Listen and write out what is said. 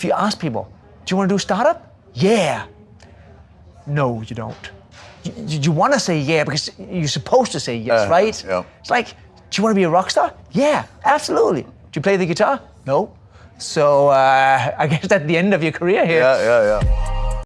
if you ask people, do you want to do startup? Yeah. No, you don't. You, you want to say yeah because you're supposed to say yes, Uh, right? yeah. It's like, do you want to be a rock star? Yeah, absolutely. Do you play the guitar? No. So uh, I guess that's the end of your career here. Yeah, yeah, yeah.